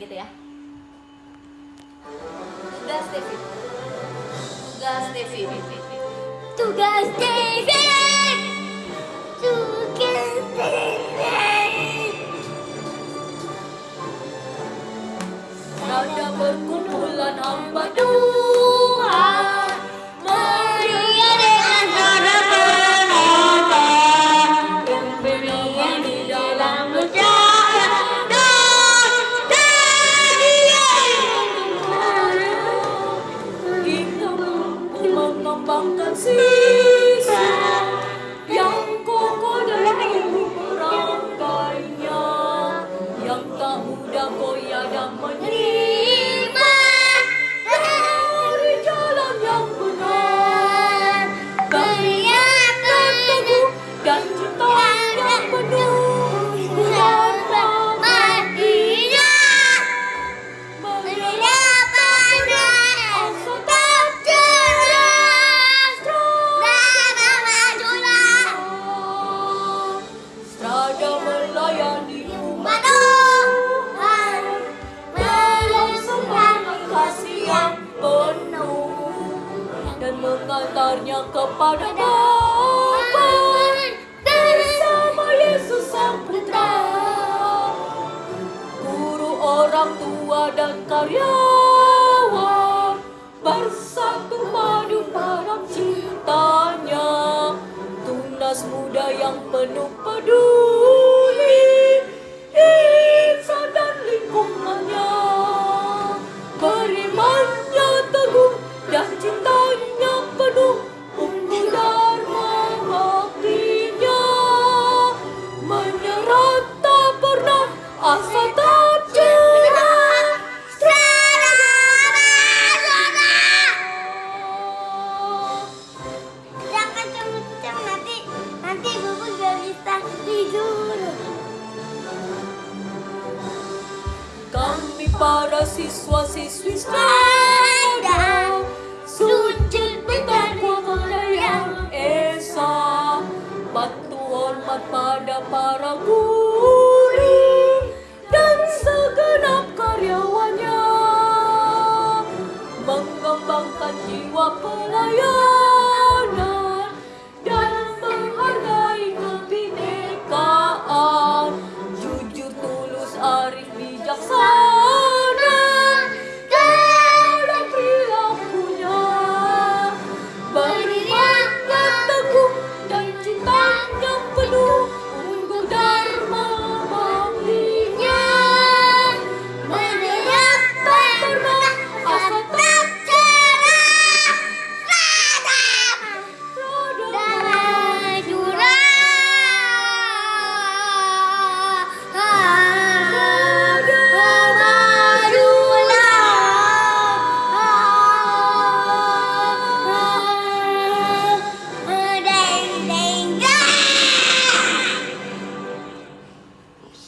gitu ya tugas David tugas David Tugas David. Tugas David. Rada berkumpulan hamba Yagamanee. Mengantarnya kepada Bapa bersama Yesus Sang Putra. Guru orang tua dan karyawan bersatu madu dalam cintanya. Tunas muda yang penuh peduli para siswa-siswi Ada strada Sujud bertakwa kepada yang esa Batu hormat pada para guru